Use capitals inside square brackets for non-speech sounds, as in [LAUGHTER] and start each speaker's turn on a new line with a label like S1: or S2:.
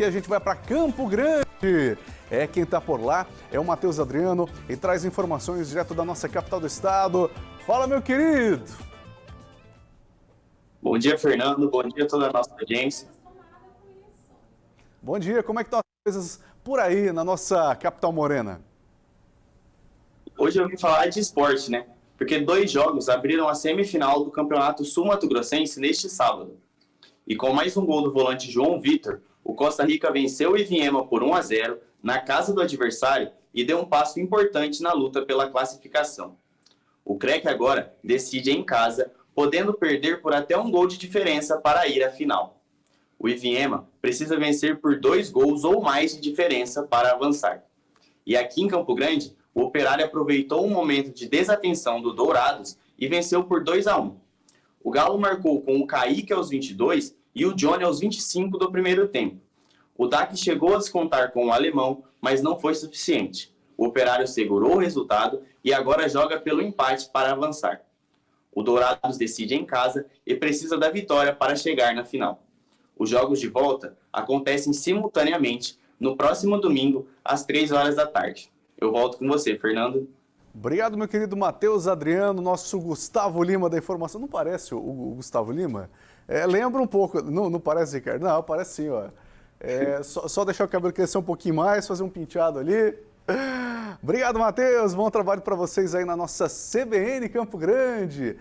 S1: E a gente vai para Campo Grande. É quem está por lá é o Matheus Adriano e traz informações direto da nossa capital do estado. Fala, meu querido.
S2: Bom dia, Fernando. Bom dia a toda a nossa audiência.
S1: Bom dia. Como é que estão as coisas por aí na nossa capital morena?
S2: Hoje eu vim falar de esporte, né? Porque dois jogos abriram a semifinal do Campeonato Sul-Mato Grossense neste sábado. E com mais um gol do volante João Vitor, o Costa Rica venceu o Iviema por 1 a 0 na casa do adversário e deu um passo importante na luta pela classificação. O CREC agora decide em casa, podendo perder por até um gol de diferença para ir à final. O Iviema precisa vencer por dois gols ou mais de diferença para avançar. E aqui em Campo Grande, o Operário aproveitou um momento de desatenção do Dourados e venceu por 2 a 1. O Galo marcou com o Kaique aos 22 e o Johnny aos 25 do primeiro tempo. O DAC chegou a descontar com o alemão, mas não foi suficiente. O Operário segurou o resultado e agora joga pelo empate para avançar. O Dourados decide em casa e precisa da vitória para chegar na final. Os jogos de volta acontecem simultaneamente no próximo domingo, às 3 horas da tarde. Eu volto com você, Fernando.
S1: Obrigado, meu querido Matheus Adriano, nosso Gustavo Lima da informação. Não parece o, o Gustavo Lima? É, lembra um pouco, não, não parece, Ricardo? Não, parece sim, ó. É, [LAUGHS] só, só, deixar o cabelo crescer um pouquinho mais, fazer um penteado ali. Obrigado, Matheus. Bom trabalho para vocês aí na nossa CBN Campo Grande.